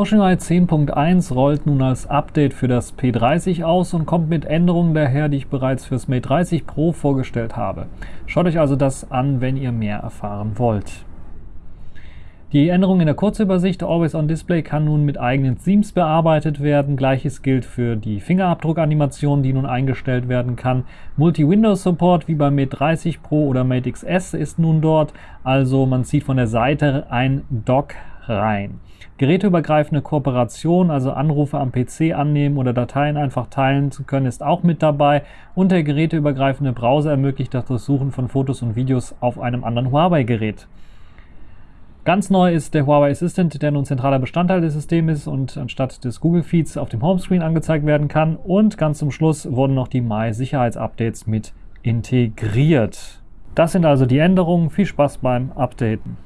OceanEye 10.1 rollt nun als Update für das P30 aus und kommt mit Änderungen daher, die ich bereits fürs Mate 30 Pro vorgestellt habe. Schaut euch also das an, wenn ihr mehr erfahren wollt. Die Änderung in der Kurzübersicht Always on Display kann nun mit eigenen Themes bearbeitet werden. Gleiches gilt für die Fingerabdruckanimation, die nun eingestellt werden kann. Multi-Windows-Support wie beim Mate 30 Pro oder Mate XS ist nun dort. Also man zieht von der Seite ein Dock rein. Geräteübergreifende Kooperation, also Anrufe am PC annehmen oder Dateien einfach teilen zu können, ist auch mit dabei. Und der geräteübergreifende Browser ermöglicht das Durchsuchen von Fotos und Videos auf einem anderen Huawei-Gerät. Ganz neu ist der Huawei Assistant, der nun zentraler Bestandteil des Systems ist und anstatt des Google Feeds auf dem Homescreen angezeigt werden kann. Und ganz zum Schluss wurden noch die Mai-Sicherheitsupdates mit integriert. Das sind also die Änderungen. Viel Spaß beim Updaten.